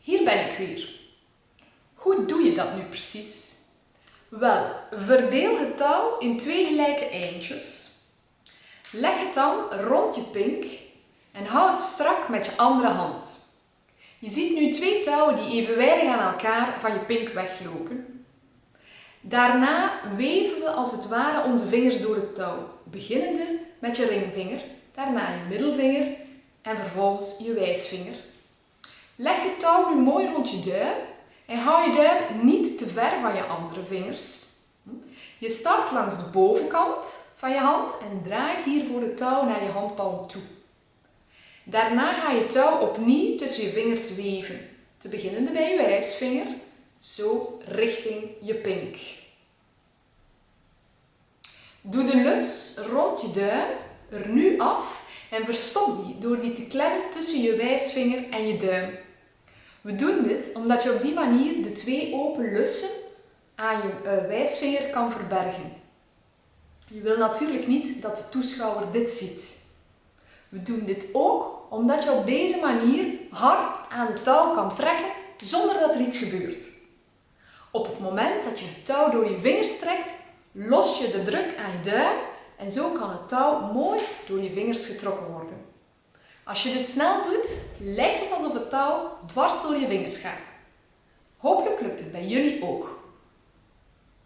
Hier ben ik weer. Hoe doe je dat nu precies? Wel, verdeel het touw in twee gelijke eindjes. Leg het dan rond je pink en hou het strak met je andere hand. Je ziet nu twee touwen die evenwijdig aan elkaar van je pink weglopen. Daarna weven we als het ware onze vingers door het touw, beginnende met je ringvinger, daarna je middelvinger en vervolgens je wijsvinger. Leg het touw nu mooi rond je duim en hou je duim niet te ver van je andere vingers. Je start langs de bovenkant van je hand en draait hiervoor het touw naar je handpalm toe. Daarna ga je touw opnieuw tussen je vingers weven, te beginnen bij je wijsvinger, zo richting je pink. Doe de lus rond je duim er nu af en verstop die door die te klemmen tussen je wijsvinger en je duim. We doen dit omdat je op die manier de twee open lussen aan je eh, wijsvinger kan verbergen. Je wil natuurlijk niet dat de toeschouwer dit ziet. We doen dit ook omdat je op deze manier hard aan het touw kan trekken zonder dat er iets gebeurt. Op het moment dat je het touw door je vingers trekt, los je de druk aan je duim en zo kan het touw mooi door je vingers getrokken worden. Als je dit snel doet, lijkt het alsof het touw dwars door je vingers gaat. Hopelijk lukt het bij jullie ook.